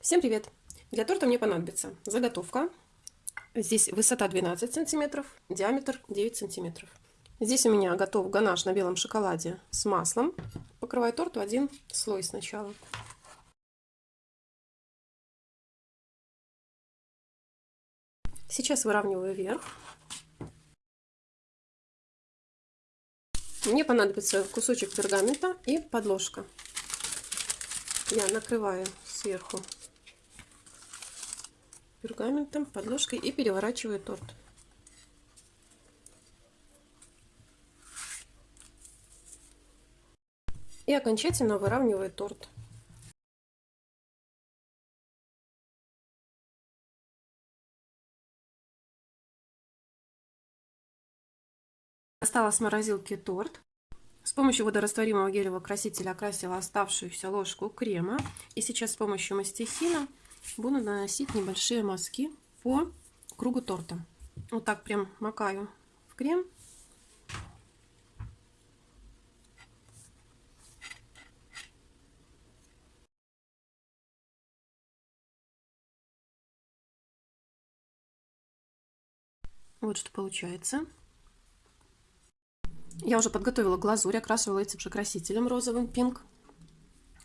Всем привет! Для торта мне понадобится заготовка. Здесь высота 12 сантиметров, диаметр 9 сантиметров. Здесь у меня готов ганаш на белом шоколаде с маслом. Покрываю торт в один слой сначала. Сейчас выравниваю вверх. Мне понадобится кусочек пергамента и подложка. Я накрываю сверху пергаментом, подложкой и переворачиваю торт. И окончательно выравниваю торт. Достала с морозилки торт. С помощью водорастворимого гелевого красителя окрасила оставшуюся ложку крема. И сейчас с помощью мастихина буду наносить небольшие мазки по кругу торта. Вот так прям макаю в крем. Вот что получается. Я уже подготовила глазурь, окрашивала этим же красителем розовым пинк.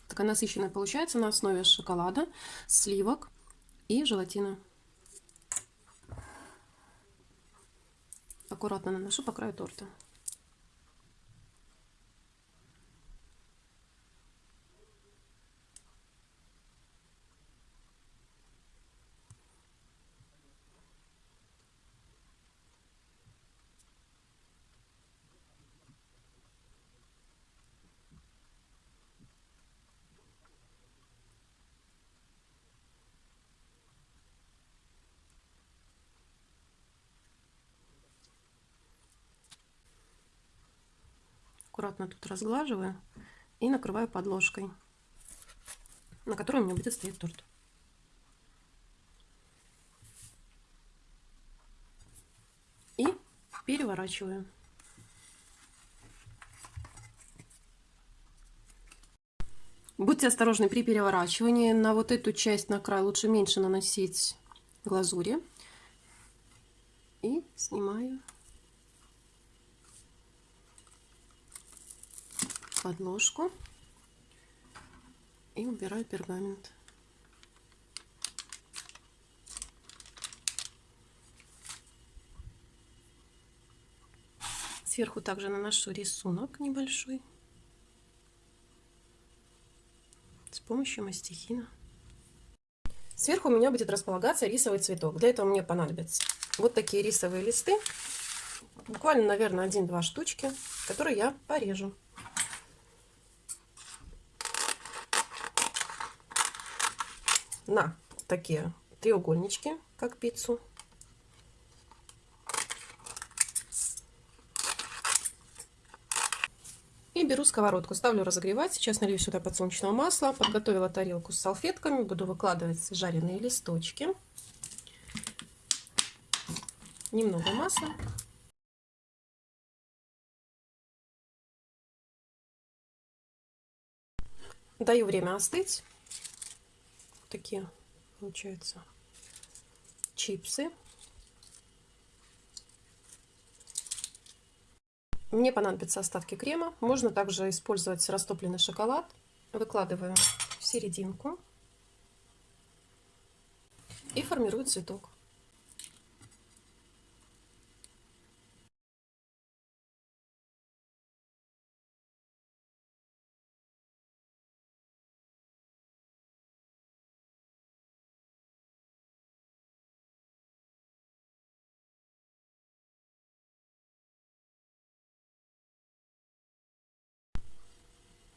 Такая насыщенная получается на основе шоколада, сливок и желатина. Аккуратно наношу по краю торта. Аккуратно тут разглаживаю и накрываю подложкой, на которой у меня будет стоять торт. И переворачиваю. Будьте осторожны при переворачивании. На вот эту часть, на край, лучше меньше наносить глазури. И снимаю подложку и убираю пергамент. Сверху также наношу рисунок небольшой с помощью мастихина. Сверху у меня будет располагаться рисовый цветок. Для этого мне понадобятся вот такие рисовые листы. Буквально, наверное, один-два штучки, которые я порежу. На такие треугольнички, как пиццу. И беру сковородку, ставлю разогревать. Сейчас налью сюда подсолнечного масла. Подготовила тарелку с салфетками. Буду выкладывать жареные листочки. Немного масла. Даю время остыть такие получаются чипсы. Мне понадобятся остатки крема. Можно также использовать растопленный шоколад. Выкладываю в серединку и формирую цветок.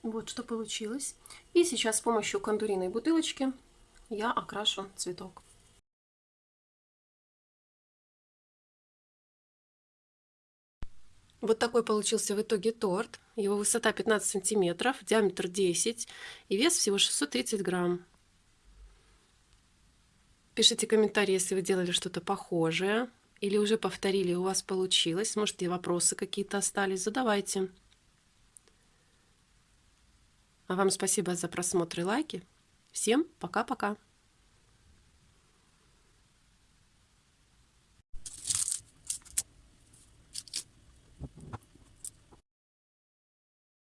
Вот что получилось. И сейчас с помощью кондуриной бутылочки я окрашу цветок. Вот такой получился в итоге торт. Его высота 15 сантиметров, диаметр 10 и вес всего 630 грамм. Пишите комментарии, если вы делали что-то похожее или уже повторили, у вас получилось. Может, и вопросы какие-то остались, задавайте. А вам спасибо за просмотр и лайки. Всем пока-пока.